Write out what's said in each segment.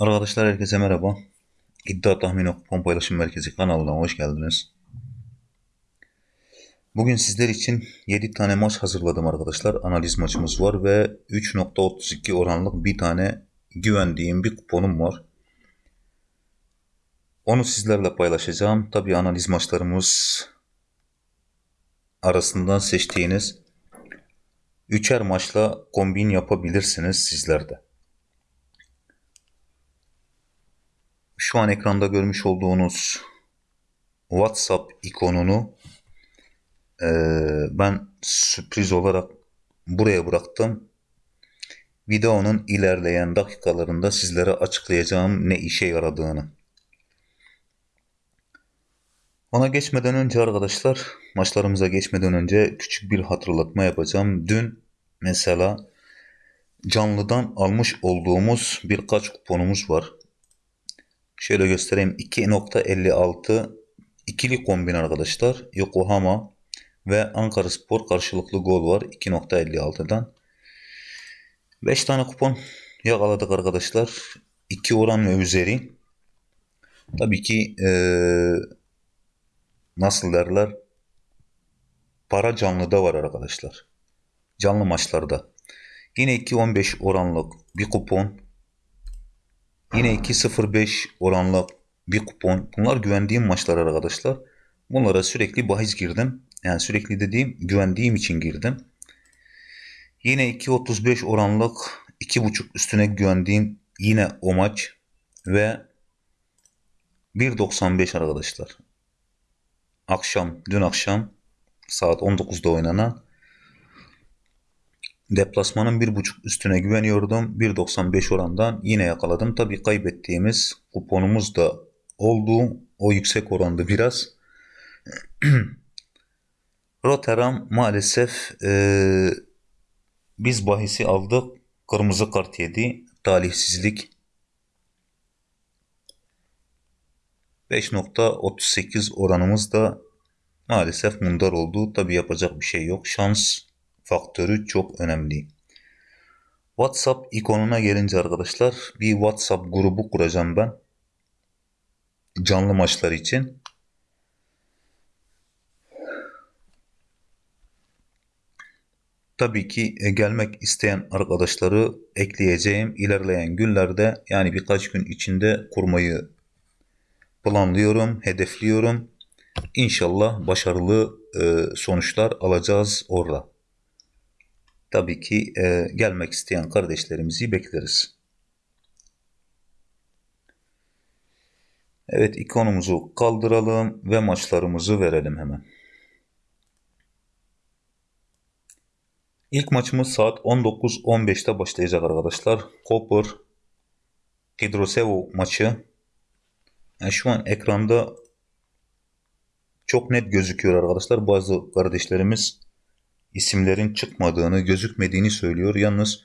Arkadaşlar herkese merhaba. İddia Tahmini Kupon Paylaşım Merkezi kanalına hoş geldiniz. Bugün sizler için 7 tane maç hazırladım arkadaşlar. Analiz maçımız var ve 3.32 oranlık bir tane güvendiğim bir kuponum var. Onu sizlerle paylaşacağım. Tabi analiz maçlarımız arasından seçtiğiniz üçer maçla kombin yapabilirsiniz sizler Şu an ekranda görmüş olduğunuz WhatsApp ikonunu e, ben sürpriz olarak buraya bıraktım. Videonun ilerleyen dakikalarında sizlere açıklayacağım ne işe yaradığını. Ona geçmeden önce arkadaşlar, maçlarımıza geçmeden önce küçük bir hatırlatma yapacağım. Dün mesela canlıdan almış olduğumuz birkaç kuponumuz var. Şöyle göstereyim. 2.56 ikili kombin arkadaşlar. Yokohama ve Ankara Spor karşılıklı gol var 2.56'dan. 5 tane kupon yakaladık arkadaşlar. 2 oran ve üzeri. Tabii ki ee, nasıl derler para canlıda var arkadaşlar. Canlı maçlarda. Yine 2.15 oranlık bir kupon Yine 2.05 oranla bir kupon. Bunlar güvendiğim maçlar arkadaşlar. Bunlara sürekli bahis girdim. Yani sürekli dediğim güvendiğim için girdim. Yine 2.35 oranlık 2.5 üstüne güvendiğim yine o maç ve 1.95 arkadaşlar. Akşam, dün akşam saat 19'da oynanan Deplasmanın 1.5 üstüne güveniyordum. 1.95 orandan yine yakaladım. Tabi kaybettiğimiz kuponumuz da oldu. O yüksek orandı biraz. Rotterdam maalesef e, biz bahisi aldık. Kırmızı kart yedi. Talihsizlik. 5.38 oranımız da maalesef mundar oldu. Tabi yapacak bir şey yok. Şans faktörü çok önemli. WhatsApp ikonuna gelince arkadaşlar bir WhatsApp grubu kuracağım ben. Canlı maçlar için. Tabii ki e, gelmek isteyen arkadaşları ekleyeceğim. İlerleyen günlerde yani birkaç gün içinde kurmayı planlıyorum, hedefliyorum. İnşallah başarılı e, sonuçlar alacağız orada tabii ki e, gelmek isteyen kardeşlerimizi bekleriz. Evet ikonumuzu kaldıralım ve maçlarımızı verelim hemen. İlk maçımız saat 19.15'te başlayacak arkadaşlar. Koper Hidrosevo maçı. Yani şu an ekranda çok net gözüküyor arkadaşlar. Bazı kardeşlerimiz isimlerin çıkmadığını, gözükmediğini söylüyor. Yalnız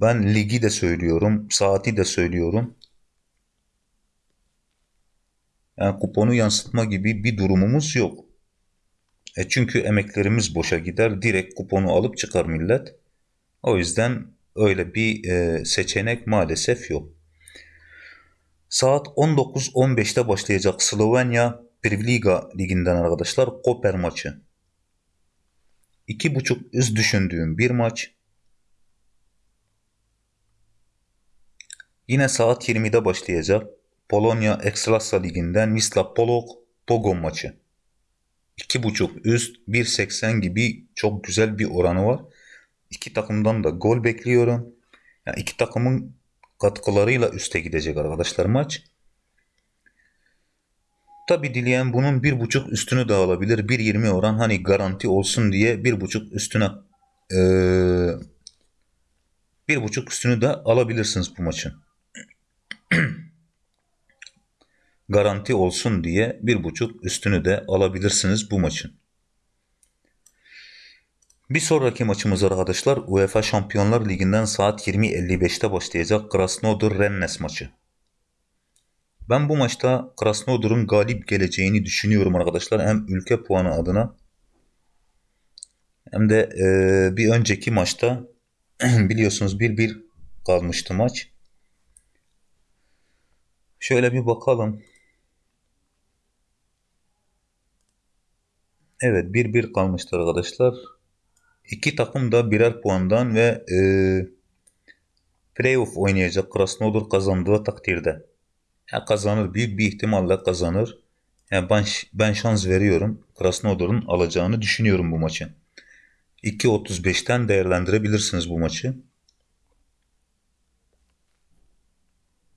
ben ligi de söylüyorum, saati de söylüyorum. Yani kuponu yansıtma gibi bir durumumuz yok. E çünkü emeklerimiz boşa gider. Direkt kuponu alıp çıkar millet. O yüzden öyle bir e, seçenek maalesef yok. Saat 19.15'te başlayacak Slovenya Privliga liginden arkadaşlar Koper maçı. 2.5 üst düşündüğüm bir maç. Yine saat 20'de başlayacak Polonya Ekstrasa Ligi'nden Wisla Polok Pogon maçı. 2.5 üst 1.80 gibi çok güzel bir oranı var. İki takımdan da gol bekliyorum. Yani iki takımın katkılarıyla üste gidecek arkadaşlar maç. Tabi dileyen bunun bir buçuk üstünü de alabilir. 1.20 oran hani garanti olsun diye bir buçuk üstüne ee, bir buçuk üstünü de alabilirsiniz bu maçın. garanti olsun diye bir buçuk üstünü de alabilirsiniz bu maçın. Bir sonraki maçımız arkadaşlar UEFA Şampiyonlar Ligi'nden saat 20.55'te başlayacak Krasnodar Rennes maçı. Ben bu maçta Krasnodar'ın galip geleceğini düşünüyorum arkadaşlar. Hem ülke puanı adına hem de e, bir önceki maçta biliyorsunuz 1-1 kalmıştı maç. Şöyle bir bakalım. Evet 1-1 kalmıştır arkadaşlar. İki takım da birer puandan ve e, playoff oynayacak Krasnodar kazandığı takdirde. Ya kazanır büyük bir ihtimalle kazanır. Yani ben, ben şans veriyorum. Krasnodar'ın alacağını düşünüyorum bu maçı. 2.35'ten değerlendirebilirsiniz bu maçı.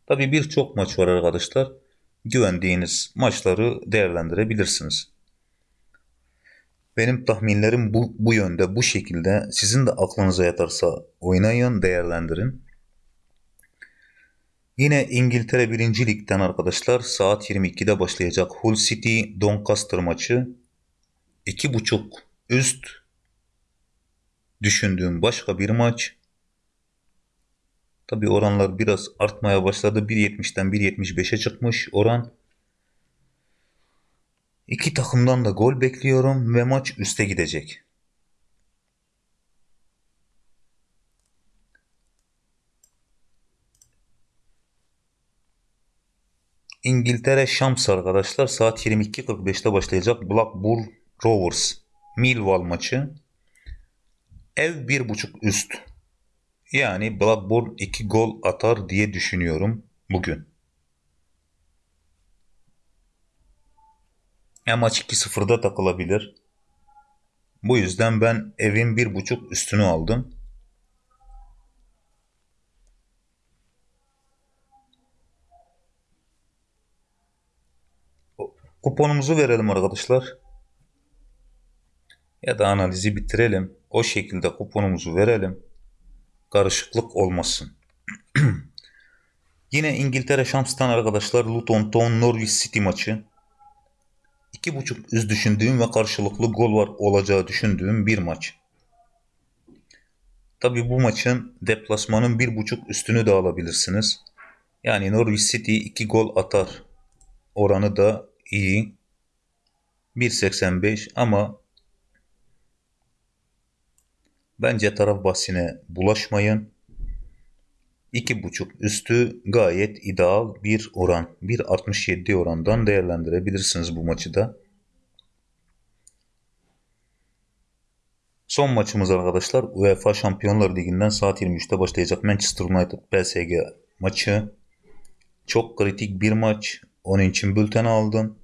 Tabi birçok maç var arkadaşlar. Güvendiğiniz maçları değerlendirebilirsiniz. Benim tahminlerim bu, bu yönde, bu şekilde. Sizin de aklınıza yatarsa oynayın, değerlendirin. Yine İngiltere 1. Lig'den arkadaşlar saat 22'de başlayacak Hull City Doncaster maçı. 2.5 üst düşündüğüm başka bir maç. Tabi oranlar biraz artmaya başladı. 1.70'den 1.75'e çıkmış oran. İki takımdan da gol bekliyorum ve maç üste gidecek. İngiltere Şams arkadaşlar saat 22.45'te başlayacak Blackburn Rovers Millwall maçı. Ev 1.5 üst. Yani Blackburn 2 gol atar diye düşünüyorum bugün. Ya maç 2-0'da takılabilir. Bu yüzden ben evin 1.5 üstünü aldım. Kuponumuzu verelim arkadaşlar. Ya da analizi bitirelim. O şekilde kuponumuzu verelim. Karışıklık olmasın. Yine İngiltere Şams'tan arkadaşlar Luton Town Norwich City maçı. 2.5 üst düşündüğüm ve karşılıklı gol var olacağı düşündüğüm bir maç. Tabi bu maçın deplasmanın 1.5 üstünü de alabilirsiniz. Yani Norwich City 2 gol atar oranı da iyi. 1.85 ama bence taraf bahsine bulaşmayın. 2.5 üstü gayet ideal bir oran. 1.67 orandan değerlendirebilirsiniz bu maçı da. Son maçımız arkadaşlar UEFA Şampiyonlar Ligi'nden saat 23'te başlayacak Manchester United PSG maçı. Çok kritik bir maç. Onun için bülten aldım.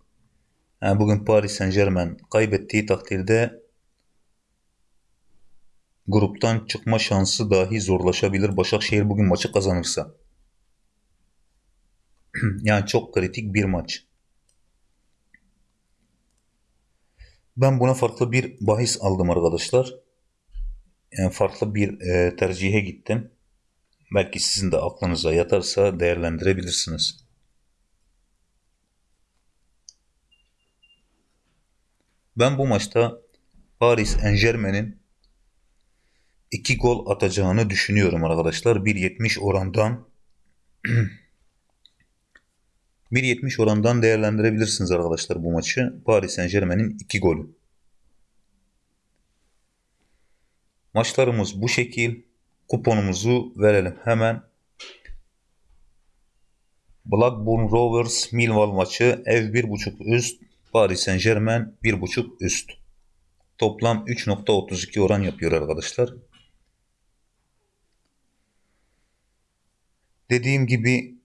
Yani bugün Paris Saint Germain kaybettiği takdirde gruptan çıkma şansı dahi zorlaşabilir. Başakşehir bugün maçı kazanırsa. yani çok kritik bir maç. Ben buna farklı bir bahis aldım arkadaşlar. Yani farklı bir e, tercihe gittim. Belki sizin de aklınıza yatarsa değerlendirebilirsiniz. Ben bu maçta Paris Saint Germain'in 2 gol atacağını düşünüyorum arkadaşlar. 1.70 orandan 1.70 orandan değerlendirebilirsiniz arkadaşlar bu maçı. Paris Saint Germain'in 2 golü. Maçlarımız bu şekil. Kuponumuzu verelim hemen. Blackburn Rovers Millwall maçı ev 1.5 üst Paris Saint Germain 1.5 üst. Toplam 3.32 oran yapıyor arkadaşlar. Dediğim gibi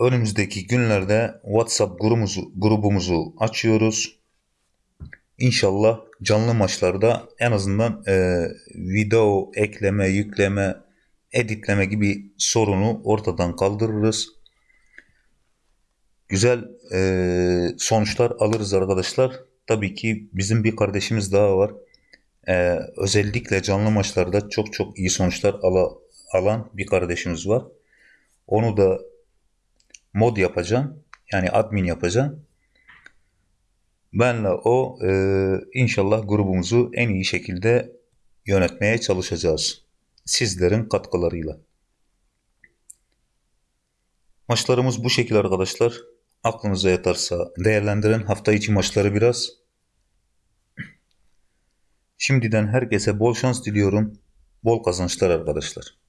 önümüzdeki günlerde WhatsApp grubumuzu, grubumuzu açıyoruz. İnşallah canlı maçlarda en azından e, video ekleme, yükleme, editleme gibi sorunu ortadan kaldırırız. Güzel e, sonuçlar alırız arkadaşlar. Tabii ki bizim bir kardeşimiz daha var. E, özellikle canlı maçlarda çok çok iyi sonuçlar ala, alan bir kardeşimiz var. Onu da mod yapacağım. Yani admin yapacağım. Benle o e, inşallah grubumuzu en iyi şekilde yönetmeye çalışacağız. Sizlerin katkılarıyla. Maçlarımız bu şekilde arkadaşlar. Aklınıza yatarsa değerlendirin hafta içi maçları biraz. Şimdiden herkese bol şans diliyorum. Bol kazançlar arkadaşlar.